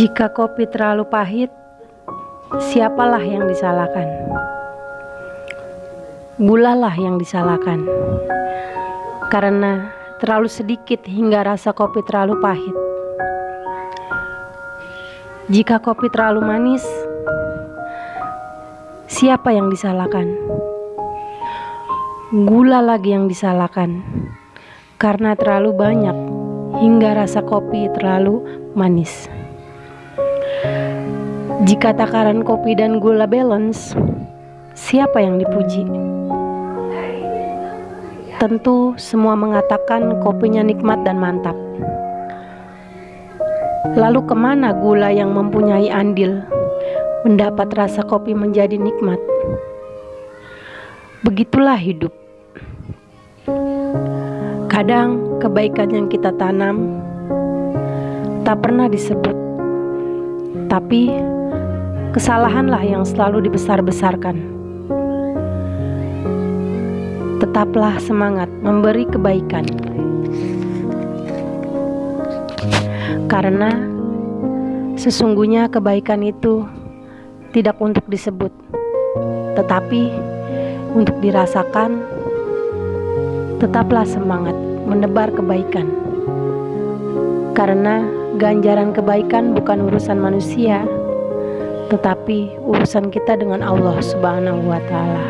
Jika kopi terlalu pahit, siapalah yang disalahkan? Gulalah yang disalahkan. Karena terlalu sedikit hingga rasa kopi terlalu pahit. Jika kopi terlalu manis, siapa yang disalahkan? Gula lagi yang disalahkan. Karena terlalu banyak hingga rasa kopi terlalu manis. Jika takaran kopi dan gula balance, siapa yang dipuji? Tentu semua mengatakan kopinya nikmat dan mantap. Lalu ke mana gula yang mempunyai andil mendapat rasa kopi menjadi nikmat? Begitulah hidup. Kadang kebaikan yang kita tanam tak pernah disebut, tapi kesalahanlah yang selalu dibesar-besarkan. Tetaplah semangat memberi kebaikan, karena sesungguhnya kebaikan itu tidak untuk disebut, tetapi untuk dirasakan. Tetaplah semangat menebar kebaikan, karena ganjaran kebaikan bukan urusan manusia tetapi urusan kita dengan Allah Subhanahu wa Ta'ala.